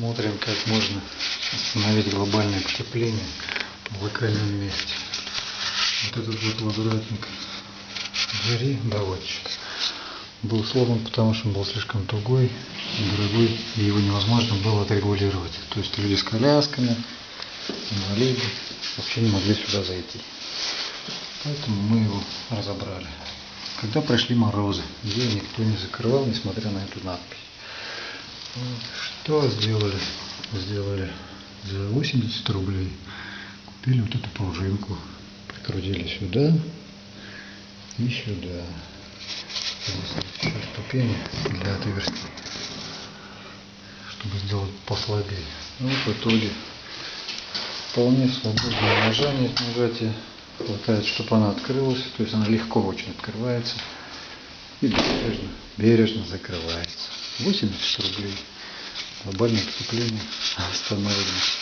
Смотрим, как можно остановить глобальное потепление в локальном месте. Вот этот вот возвратник двери, доводчик, был сломан, потому что он был слишком тугой и дорогой, и его невозможно было отрегулировать. То есть люди с колясками, инвалиды вообще не могли сюда зайти. Поэтому мы его разобрали. Когда пришли морозы, ее никто не закрывал, несмотря на эту надпись. Что сделали? Сделали за 80 рублей. Купили вот эту пружинку. Прикрутили сюда и сюда. Еще ступени для отверстий. Чтобы сделать послабее. Ну, в итоге вполне свободное нажатие, нажатие хватает, чтобы она открылась, то есть она легко очень открывается и бережно, бережно закрывается. 80 рублей. Глобальное потепление остановлено.